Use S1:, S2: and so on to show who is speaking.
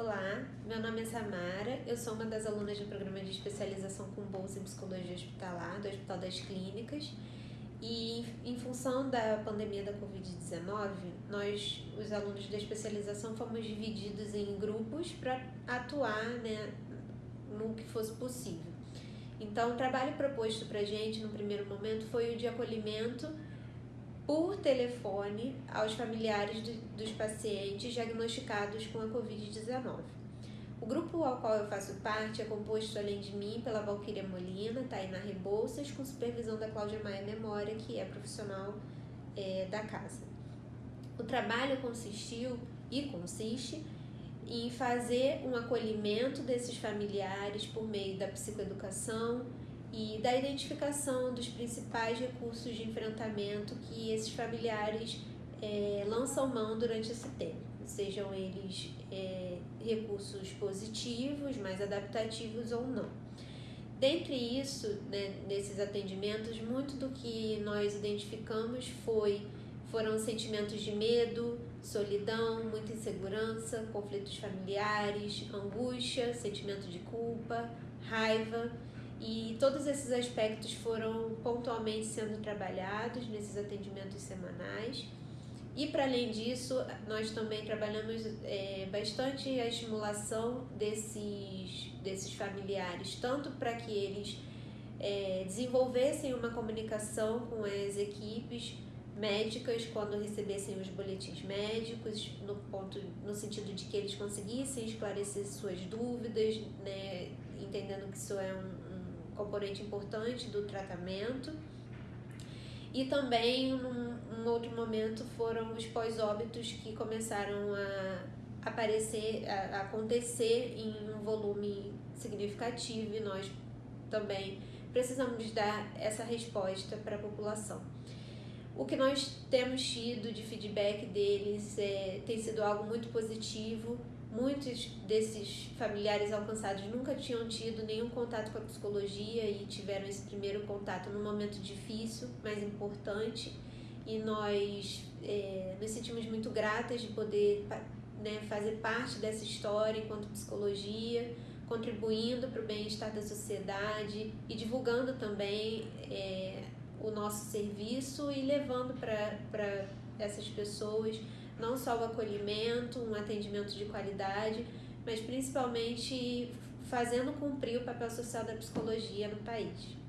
S1: Olá, meu nome é Samara, eu sou uma das alunas do programa de especialização com bolsa em psicologia hospitalar do Hospital das Clínicas e em função da pandemia da Covid-19, nós, os alunos da especialização, fomos divididos em grupos para atuar né, no que fosse possível. Então, o trabalho proposto para a gente no primeiro momento foi o de acolhimento por telefone aos familiares de, dos pacientes diagnosticados com a Covid-19. O grupo ao qual eu faço parte é composto, além de mim, pela Valquíria Molina, Tainá Rebouças, com supervisão da Cláudia Maia Memória, que é profissional é, da casa. O trabalho consistiu e consiste em fazer um acolhimento desses familiares por meio da psicoeducação, e da identificação dos principais recursos de enfrentamento que esses familiares é, lançam mão durante esse tempo, sejam eles é, recursos positivos, mais adaptativos ou não. Dentre isso, né, nesses atendimentos, muito do que nós identificamos foi foram sentimentos de medo, solidão, muita insegurança, conflitos familiares, angústia, sentimento de culpa, raiva e todos esses aspectos foram pontualmente sendo trabalhados nesses atendimentos semanais. E para além disso, nós também trabalhamos é, bastante a estimulação desses, desses familiares, tanto para que eles é, desenvolvessem uma comunicação com as equipes médicas quando recebessem os boletins médicos, no ponto, no sentido de que eles conseguissem esclarecer suas dúvidas, né, entendendo que isso é um, componente importante do tratamento. E também, num, num outro momento, foram os pós-óbitos que começaram a aparecer, a, acontecer em um volume significativo e nós também precisamos dar essa resposta para a população. O que nós temos tido de feedback deles é, tem sido algo muito positivo Muitos desses familiares alcançados nunca tinham tido nenhum contato com a psicologia e tiveram esse primeiro contato num momento difícil, mas importante. E nós é, nos sentimos muito gratas de poder né, fazer parte dessa história enquanto psicologia, contribuindo para o bem-estar da sociedade e divulgando também é, o nosso serviço e levando para essas pessoas não só o acolhimento, um atendimento de qualidade, mas principalmente fazendo cumprir o papel social da psicologia no país.